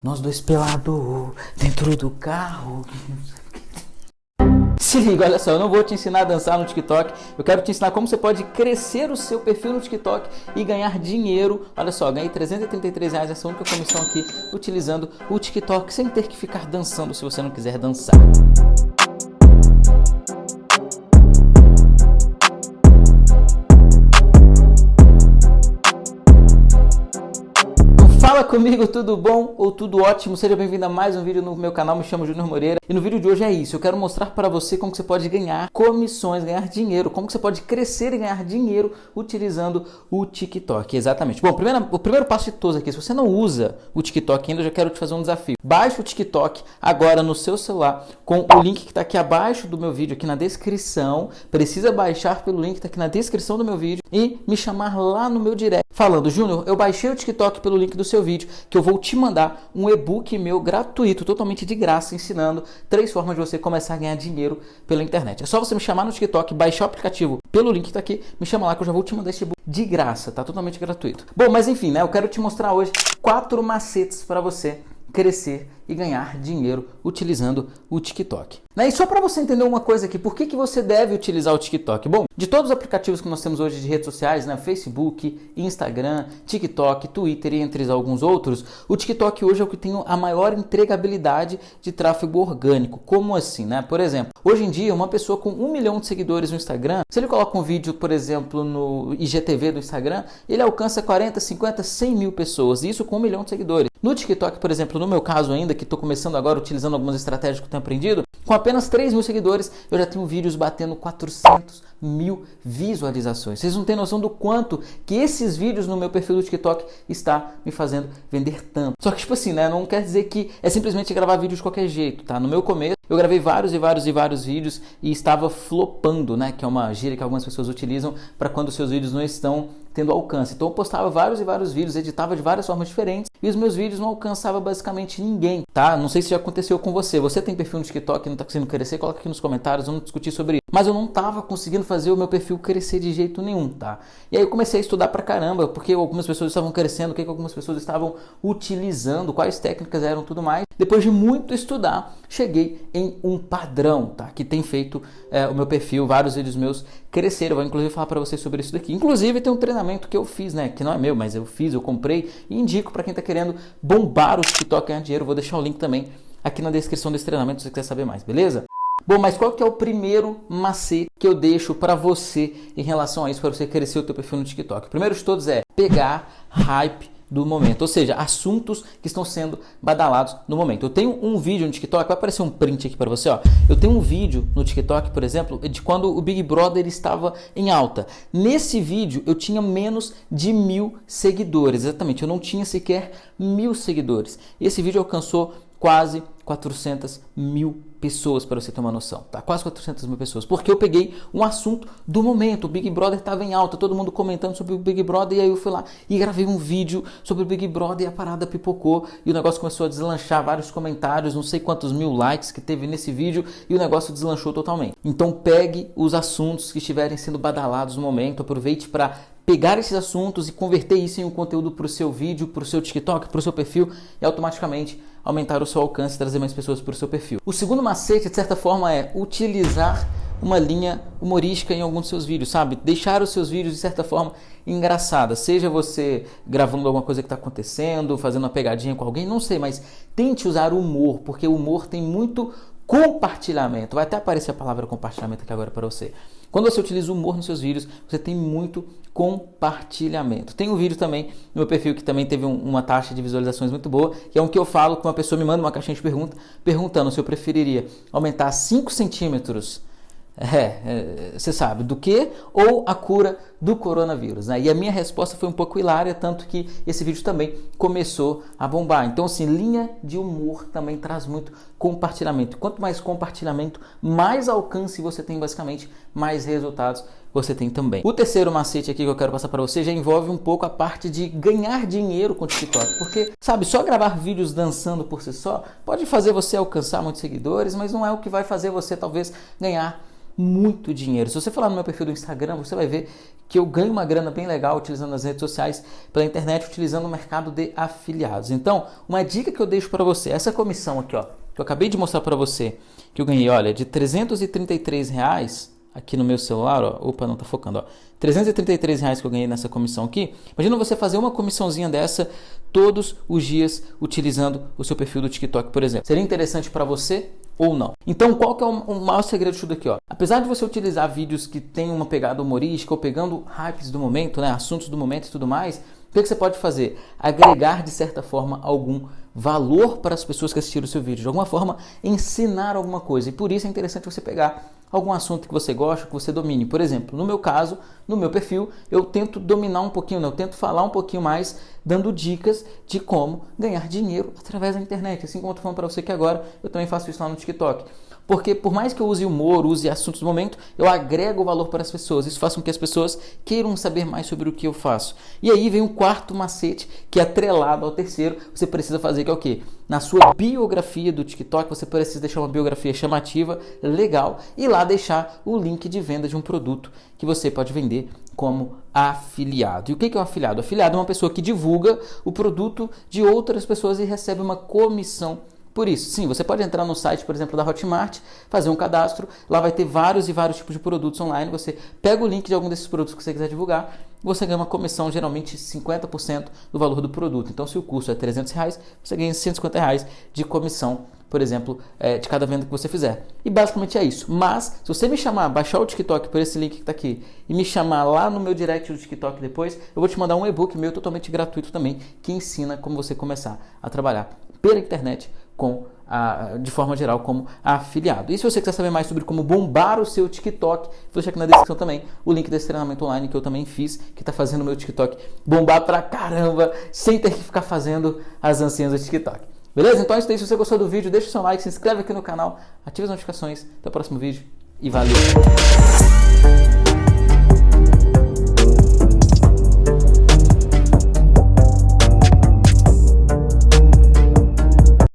Nós dois pelado dentro do carro. Se liga, olha só, eu não vou te ensinar a dançar no TikTok, eu quero te ensinar como você pode crescer o seu perfil no TikTok e ganhar dinheiro. Olha só, ganhei 333 reais essa única comissão aqui utilizando o TikTok sem ter que ficar dançando se você não quiser dançar. Fala comigo, tudo bom ou tudo ótimo? Seja bem-vindo a mais um vídeo no meu canal, me chamo Júnior Moreira e no vídeo de hoje é isso, eu quero mostrar para você como você pode ganhar comissões, ganhar dinheiro, como você pode crescer e ganhar dinheiro utilizando o TikTok, exatamente. Bom, primeiro, o primeiro passo de todos aqui, se você não usa o TikTok ainda, eu já quero te fazer um desafio. Baixe o TikTok agora no seu celular com o link que está aqui abaixo do meu vídeo, aqui na descrição, precisa baixar pelo link que está aqui na descrição do meu vídeo e me chamar lá no meu direct falando, Júnior, eu baixei o TikTok pelo link do seu vídeo, que eu vou te mandar um e-book meu gratuito, totalmente de graça, ensinando três formas de você começar a ganhar dinheiro pela internet. É só você me chamar no TikTok, baixar o aplicativo pelo link que está aqui, me chama lá que eu já vou te mandar esse e-book de graça, tá totalmente gratuito. Bom, mas enfim, né, eu quero te mostrar hoje quatro macetes para você crescer e ganhar dinheiro utilizando o TikTok. Né? E só para você entender uma coisa aqui, por que, que você deve utilizar o TikTok? Bom, de todos os aplicativos que nós temos hoje de redes sociais, né? Facebook, Instagram, TikTok, Twitter e entre alguns outros, o TikTok hoje é o que tem a maior entregabilidade de tráfego orgânico. Como assim, né? Por exemplo, hoje em dia, uma pessoa com um milhão de seguidores no Instagram, se ele coloca um vídeo, por exemplo, no IGTV do Instagram, ele alcança 40, 50, 100 mil pessoas, isso com um milhão de seguidores. No TikTok, por exemplo, no meu caso ainda, que estou começando agora utilizando algumas estratégias que eu tenho aprendido, com apenas 3 mil seguidores, eu já tenho vídeos batendo 400 mil visualizações. Vocês não têm noção do quanto que esses vídeos no meu perfil do TikTok está me fazendo vender tanto. Só que, tipo assim, né? Não quer dizer que é simplesmente gravar vídeo de qualquer jeito, tá? No meu começo, eu gravei vários e vários e vários vídeos e estava flopando, né? Que é uma gíria que algumas pessoas utilizam para quando seus vídeos não estão tendo alcance. Então eu postava vários e vários vídeos, editava de várias formas diferentes e os meus vídeos não alcançavam basicamente ninguém, tá? Não sei se já aconteceu com você. Você tem perfil no TikTok e não está conseguindo crescer? Coloca aqui nos comentários, vamos discutir sobre isso. Mas eu não estava conseguindo fazer o meu perfil crescer de jeito nenhum, tá? E aí eu comecei a estudar pra caramba, porque algumas pessoas estavam crescendo, o que, que algumas pessoas estavam utilizando, quais técnicas eram tudo mais. Depois de muito estudar, cheguei em um padrão, tá? Que tem feito é, o meu perfil, vários vídeos meus cresceram. Eu vou inclusive falar para vocês sobre isso daqui. Inclusive tem um treinamento que eu fiz, né? Que não é meu, mas eu fiz, eu comprei e indico para quem está querendo bombar o TikTok ganhar dinheiro. Vou deixar o link também aqui na descrição desse treinamento se você quiser saber mais, beleza? Bom, mas qual que é o primeiro macete que eu deixo para você em relação a isso, para você crescer o teu perfil no TikTok? O primeiro de todos é pegar hype do momento, ou seja, assuntos que estão sendo badalados no momento. Eu tenho um vídeo no TikTok, vai aparecer um print aqui para você, ó. Eu tenho um vídeo no TikTok, por exemplo, de quando o Big Brother estava em alta. Nesse vídeo eu tinha menos de mil seguidores, exatamente, eu não tinha sequer mil seguidores. Esse vídeo alcançou quase 400 mil pessoas, para você ter uma noção, tá? Quase 400 mil pessoas. Porque eu peguei um assunto do momento. O Big Brother estava em alta, todo mundo comentando sobre o Big Brother, e aí eu fui lá e gravei um vídeo sobre o Big Brother e a parada pipocou e o negócio começou a deslanchar, vários comentários, não sei quantos mil likes que teve nesse vídeo e o negócio deslanchou totalmente. Então pegue os assuntos que estiverem sendo badalados no momento, aproveite para pegar esses assuntos e converter isso em um conteúdo para o seu vídeo, para o seu TikTok, para o seu perfil e automaticamente aumentar o seu alcance e trazer mais pessoas para o seu perfil. O segundo macete, de certa forma, é utilizar uma linha humorística em alguns dos seus vídeos, sabe? Deixar os seus vídeos de certa forma engraçadas, seja você gravando alguma coisa que está acontecendo, fazendo uma pegadinha com alguém, não sei, mas tente usar humor, porque o humor tem muito compartilhamento. Vai até aparecer a palavra compartilhamento aqui agora para você. Quando você utiliza humor nos seus vídeos, você tem muito compartilhamento. Tem um vídeo também no meu perfil que também teve um, uma taxa de visualizações muito boa, que é um que eu falo que uma pessoa me manda uma caixinha de pergunta perguntando se eu preferiria aumentar 5 centímetros é, é, você sabe, do que? Ou a cura do coronavírus. Né? E a minha resposta foi um pouco hilária, tanto que esse vídeo também começou a bombar. Então, assim, linha de humor também traz muito compartilhamento. Quanto mais compartilhamento, mais alcance você tem, basicamente, mais resultados você tem também. O terceiro macete aqui que eu quero passar para você já envolve um pouco a parte de ganhar dinheiro com o TikTok. Porque, sabe, só gravar vídeos dançando por si só pode fazer você alcançar muitos seguidores, mas não é o que vai fazer você talvez ganhar muito dinheiro. Se você falar no meu perfil do Instagram, você vai ver que eu ganho uma grana bem legal utilizando as redes sociais, pela internet, utilizando o mercado de afiliados. Então, uma dica que eu deixo para você, essa comissão aqui, ó, que eu acabei de mostrar para você, que eu ganhei, olha, de 333 reais aqui no meu celular, ó, opa, não está focando, ó, 333 reais que eu ganhei nessa comissão aqui. Imagina você fazer uma comissãozinha dessa todos os dias utilizando o seu perfil do TikTok, por exemplo. Seria interessante para você ou não? Então, qual que é o, maior segredo de tudo aqui? Ó? Apesar de você utilizar vídeos que têm uma pegada humorística ou pegando hypes do momento, né, assuntos do momento e tudo mais, o que, que você pode fazer? Agregar, de certa forma, algum valor para as pessoas que assistiram o seu vídeo. De alguma forma, ensinar alguma coisa. E por isso é interessante você pegar algum assunto que você gosta, que você domine. Por exemplo, no meu caso, no meu perfil, eu tento dominar um pouquinho, né? eu tento falar um pouquinho mais, dando dicas de como ganhar dinheiro através da internet. Assim como eu estou falando para você que agora, eu também faço isso lá no TikTok. Porque por mais que eu use humor, use assuntos do momento, eu agrego valor para as pessoas. Isso faz com que as pessoas queiram saber mais sobre o que eu faço. E aí vem o quarto macete, que é atrelado ao terceiro, você precisa fazer, que é o quê? Na sua biografia do TikTok, você precisa deixar uma biografia chamativa, legal, e lá deixar o link de venda de um produto que você pode vender como afiliado. E o que é um afiliado? Afiliado é uma pessoa que divulga o produto de outras pessoas e recebe uma comissão por isso, sim, você pode entrar no site, por exemplo, da Hotmart, fazer um cadastro, lá vai ter vários e vários tipos de produtos online, você pega o link de algum desses produtos que você quiser divulgar, você ganha uma comissão, geralmente 50% do valor do produto. Então, se o custo é 300 reais, você ganha 150 reais de comissão, por exemplo, é, de cada venda que você fizer. E basicamente é isso. Mas, se você me chamar, baixar o TikTok por esse link que está aqui e me chamar lá no meu direct do TikTok depois, eu vou te mandar um e-book meu totalmente gratuito também, que ensina como você começar a trabalhar pela internet com a, de forma geral como afiliado. E se você quiser saber mais sobre como bombar o seu TikTok, vou deixar aqui na descrição também o link desse treinamento online que eu também fiz, que está fazendo o meu TikTok bombar pra caramba, sem ter que ficar fazendo as ancinhas do TikTok. Beleza? Então é isso aí. Se você gostou do vídeo, deixa o seu like, se inscreve aqui no canal, ative as notificações. Até o próximo vídeo e valeu!